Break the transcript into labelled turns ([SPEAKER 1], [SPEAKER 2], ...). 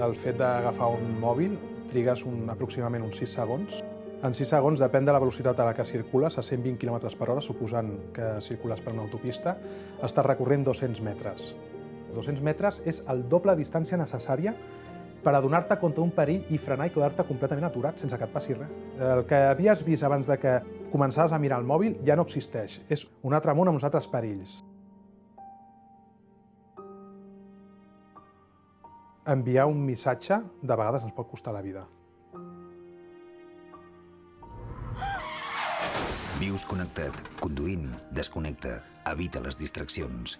[SPEAKER 1] El fet d'agafar un mòbil trigues un, aproximadament uns 6 segons. En 6 segons, depèn de la velocitat a la que circules, a 120 km per hora, suposant que circules per una autopista, estàs recorrent 200 metres. 200 metres és el doble distància necessària per adonar-te contra un perill i frenar i quedar-te completament aturat sense que et passi res. El que havies vist abans de que començaves a mirar el mòbil ja no existeix. És un altre món amb uns altres perills. Enviar un missatge de vegades ens pot costar la vida.
[SPEAKER 2] Vius connectat. Conduint, desconnecta. Evita les distraccions.